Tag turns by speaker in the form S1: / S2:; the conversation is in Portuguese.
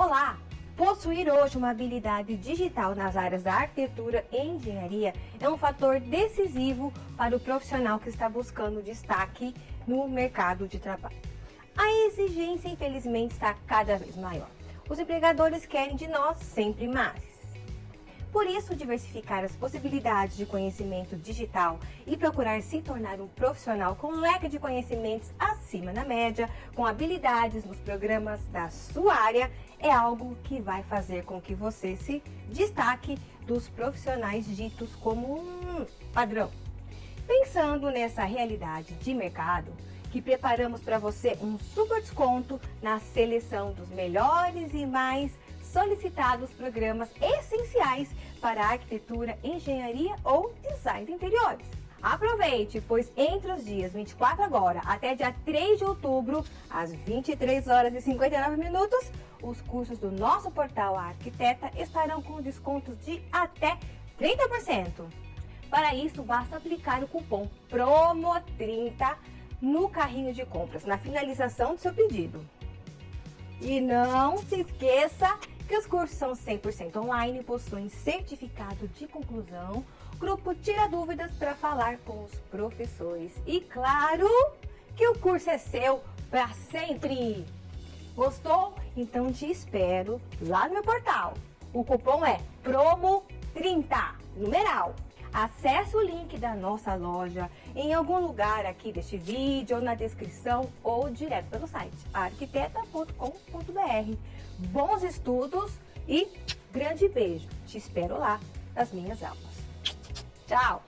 S1: Olá! Possuir hoje uma habilidade digital nas áreas da arquitetura e engenharia é um fator decisivo para o profissional que está buscando destaque no mercado de trabalho. A exigência, infelizmente, está cada vez maior. Os empregadores querem de nós sempre mais. Por isso, diversificar as possibilidades de conhecimento digital e procurar se tornar um profissional com um leque de conhecimentos acima da média, com habilidades nos programas da sua área, é algo que vai fazer com que você se destaque dos profissionais ditos como um padrão. Pensando nessa realidade de mercado, que preparamos para você um super desconto na seleção dos melhores e mais solicitados programas essenciais para arquitetura, engenharia ou design de interiores. Aproveite, pois entre os dias 24 agora até dia 3 de outubro, às 23 horas e 59 minutos, os cursos do nosso portal Arquiteta estarão com descontos de até 30%. Para isso, basta aplicar o cupom PROMO30 no carrinho de compras, na finalização do seu pedido. E não se esqueça que os cursos são 100% online, possuem certificado de conclusão, grupo tira dúvidas para falar com os professores. E claro que o curso é seu para sempre! Gostou? Então te espero lá no meu portal. O cupom é PROMO30, numeral. Acesse o link da nossa loja em algum lugar aqui deste vídeo, ou na descrição, ou direto pelo site arquiteta.com.br. Bons estudos e grande beijo! Te espero lá nas minhas aulas. Tchau!